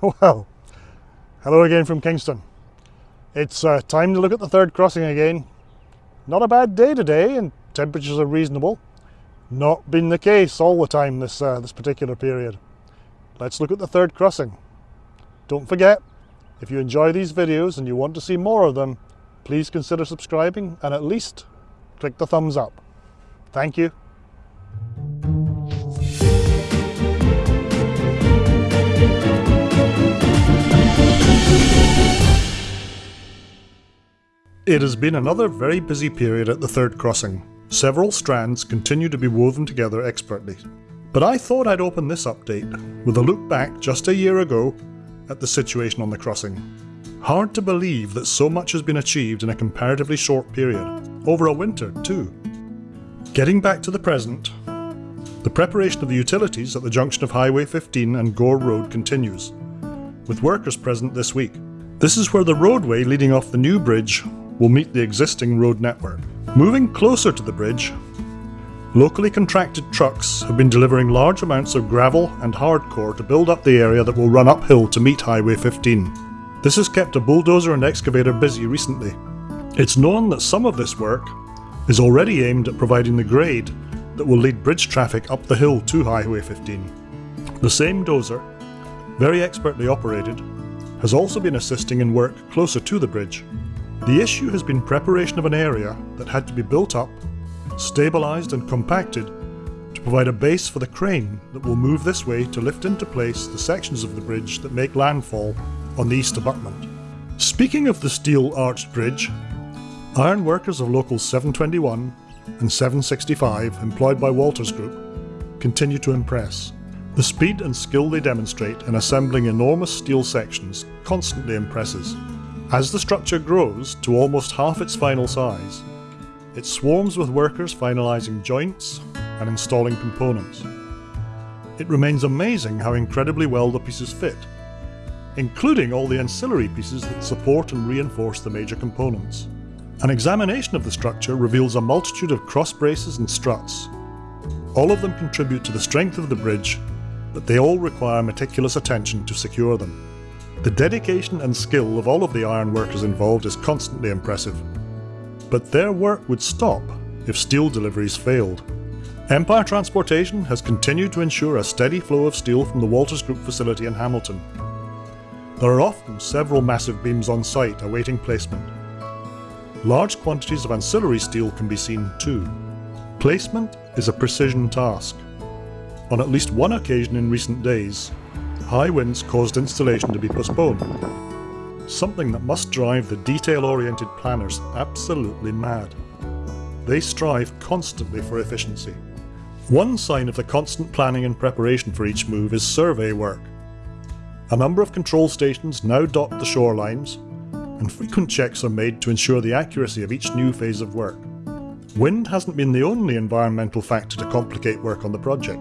Well, hello again from Kingston. It's uh, time to look at the third crossing again. Not a bad day today and temperatures are reasonable. Not been the case all the time this, uh, this particular period. Let's look at the third crossing. Don't forget, if you enjoy these videos and you want to see more of them, please consider subscribing and at least click the thumbs up. Thank you. It has been another very busy period at the third crossing. Several strands continue to be woven together expertly. But I thought I'd open this update with a look back just a year ago at the situation on the crossing. Hard to believe that so much has been achieved in a comparatively short period, over a winter too. Getting back to the present, the preparation of the utilities at the junction of Highway 15 and Gore Road continues, with workers present this week. This is where the roadway leading off the new bridge will meet the existing road network. Moving closer to the bridge, locally contracted trucks have been delivering large amounts of gravel and hardcore to build up the area that will run uphill to meet Highway 15. This has kept a bulldozer and excavator busy recently. It's known that some of this work is already aimed at providing the grade that will lead bridge traffic up the hill to Highway 15. The same dozer, very expertly operated, has also been assisting in work closer to the bridge. The issue has been preparation of an area that had to be built up, stabilised and compacted to provide a base for the crane that will move this way to lift into place the sections of the bridge that make landfall on the east abutment. Speaking of the steel arched bridge, iron workers of locals 721 and 765 employed by Walters Group continue to impress. The speed and skill they demonstrate in assembling enormous steel sections constantly impresses. As the structure grows to almost half its final size, it swarms with workers finalising joints and installing components. It remains amazing how incredibly well the pieces fit, including all the ancillary pieces that support and reinforce the major components. An examination of the structure reveals a multitude of cross braces and struts. All of them contribute to the strength of the bridge, but they all require meticulous attention to secure them. The dedication and skill of all of the iron workers involved is constantly impressive. But their work would stop if steel deliveries failed. Empire Transportation has continued to ensure a steady flow of steel from the Walters Group facility in Hamilton. There are often several massive beams on site awaiting placement. Large quantities of ancillary steel can be seen too. Placement is a precision task. On at least one occasion in recent days, high winds caused installation to be postponed. Something that must drive the detail-oriented planners absolutely mad. They strive constantly for efficiency. One sign of the constant planning and preparation for each move is survey work. A number of control stations now dot the shorelines, and frequent checks are made to ensure the accuracy of each new phase of work. Wind hasn't been the only environmental factor to complicate work on the project.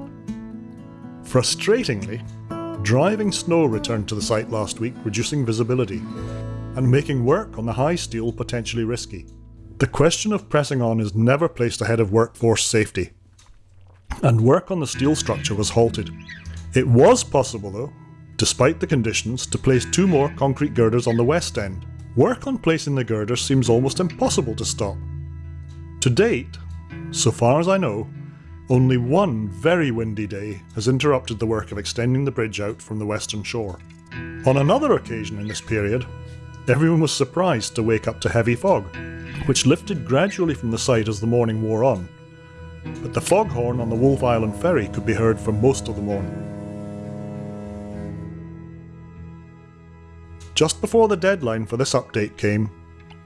Frustratingly, Driving snow returned to the site last week, reducing visibility, and making work on the high steel potentially risky. The question of pressing on is never placed ahead of workforce safety, and work on the steel structure was halted. It was possible though, despite the conditions, to place two more concrete girders on the west end. Work on placing the girders seems almost impossible to stop. To date, so far as I know, only one very windy day has interrupted the work of extending the bridge out from the western shore. On another occasion in this period, everyone was surprised to wake up to heavy fog, which lifted gradually from the site as the morning wore on, but the foghorn on the Wolfe Island ferry could be heard for most of the morning. Just before the deadline for this update came,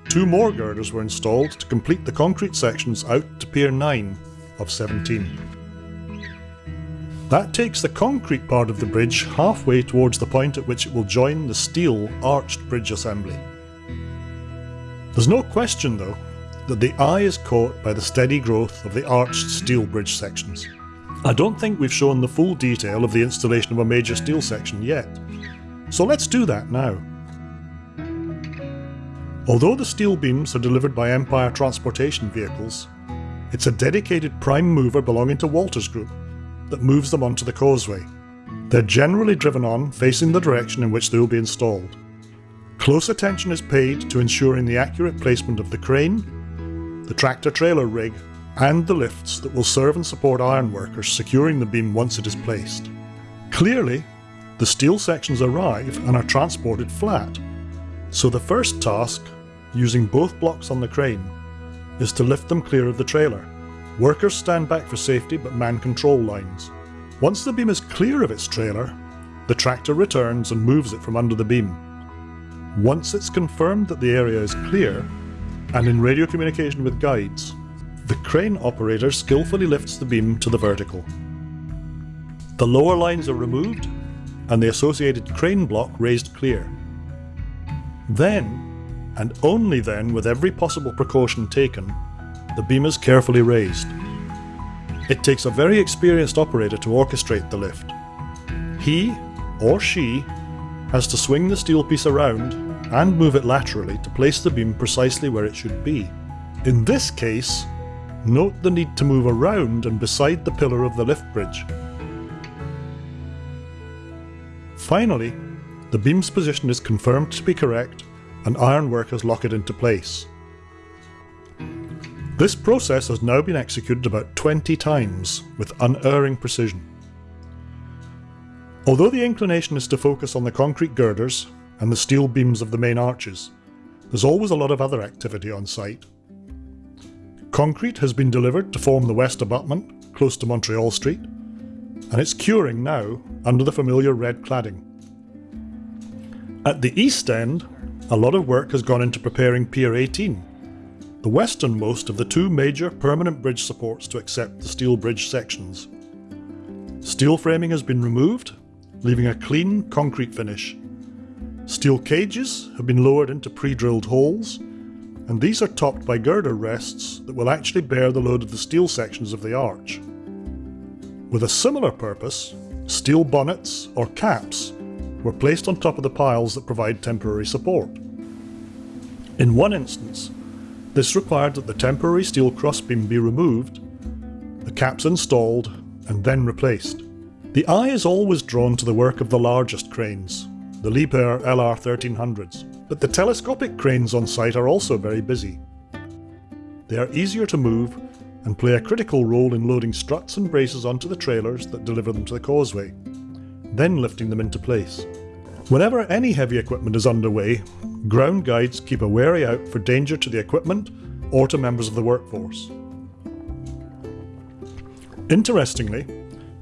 two more girders were installed to complete the concrete sections out to Pier 9 of 17. That takes the concrete part of the bridge halfway towards the point at which it will join the steel arched bridge assembly. There's no question though that the eye is caught by the steady growth of the arched steel bridge sections. I don't think we've shown the full detail of the installation of a major steel section yet, so let's do that now. Although the steel beams are delivered by Empire transportation vehicles, it's a dedicated prime mover belonging to Walters Group that moves them onto the causeway. They're generally driven on facing the direction in which they will be installed. Close attention is paid to ensuring the accurate placement of the crane, the tractor trailer rig, and the lifts that will serve and support ironworkers securing the beam once it is placed. Clearly, the steel sections arrive and are transported flat, so the first task, using both blocks on the crane, is to lift them clear of the trailer. Workers stand back for safety but man control lines. Once the beam is clear of its trailer, the tractor returns and moves it from under the beam. Once it's confirmed that the area is clear, and in radio communication with guides, the crane operator skillfully lifts the beam to the vertical. The lower lines are removed and the associated crane block raised clear. Then, and only then with every possible precaution taken, the beam is carefully raised. It takes a very experienced operator to orchestrate the lift. He, or she, has to swing the steel piece around and move it laterally to place the beam precisely where it should be. In this case, note the need to move around and beside the pillar of the lift bridge. Finally, the beam's position is confirmed to be correct and ironworkers lock it into place. This process has now been executed about 20 times with unerring precision. Although the inclination is to focus on the concrete girders and the steel beams of the main arches, there's always a lot of other activity on site. Concrete has been delivered to form the west abutment, close to Montreal Street, and it's curing now under the familiar red cladding. At the east end, a lot of work has gone into preparing Pier 18, the westernmost of the two major permanent bridge supports to accept the steel bridge sections. Steel framing has been removed, leaving a clean concrete finish. Steel cages have been lowered into pre-drilled holes, and these are topped by girder rests that will actually bear the load of the steel sections of the arch. With a similar purpose, steel bonnets, or caps, were placed on top of the piles that provide temporary support. In one instance, this required that the temporary steel crossbeam be removed, the caps installed, and then replaced. The eye is always drawn to the work of the largest cranes, the Liebherr LR1300s, but the telescopic cranes on site are also very busy. They are easier to move and play a critical role in loading struts and braces onto the trailers that deliver them to the causeway, then lifting them into place. Whenever any heavy equipment is underway, ground guides keep a wary out for danger to the equipment or to members of the workforce. Interestingly,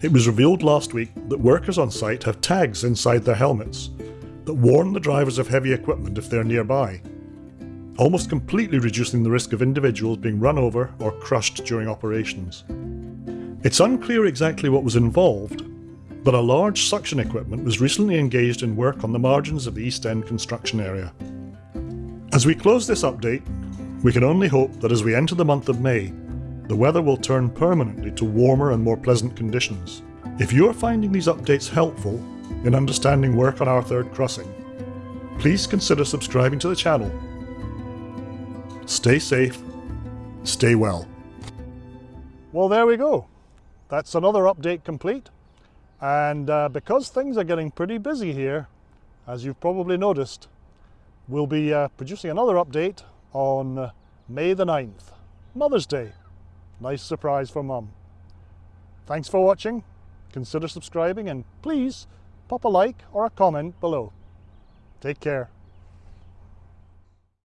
it was revealed last week that workers on site have tags inside their helmets that warn the drivers of heavy equipment if they're nearby, almost completely reducing the risk of individuals being run over or crushed during operations. It's unclear exactly what was involved, but a large suction equipment was recently engaged in work on the margins of the East End construction area. As we close this update, we can only hope that as we enter the month of May, the weather will turn permanently to warmer and more pleasant conditions. If you are finding these updates helpful in understanding work on our third crossing, please consider subscribing to the channel. Stay safe, stay well. Well, there we go. That's another update complete. And uh, because things are getting pretty busy here, as you've probably noticed, we'll be uh, producing another update on uh, May the 9th, Mother's Day. Nice surprise for Mum. Thanks for watching, consider subscribing and please pop a like or a comment below. Take care.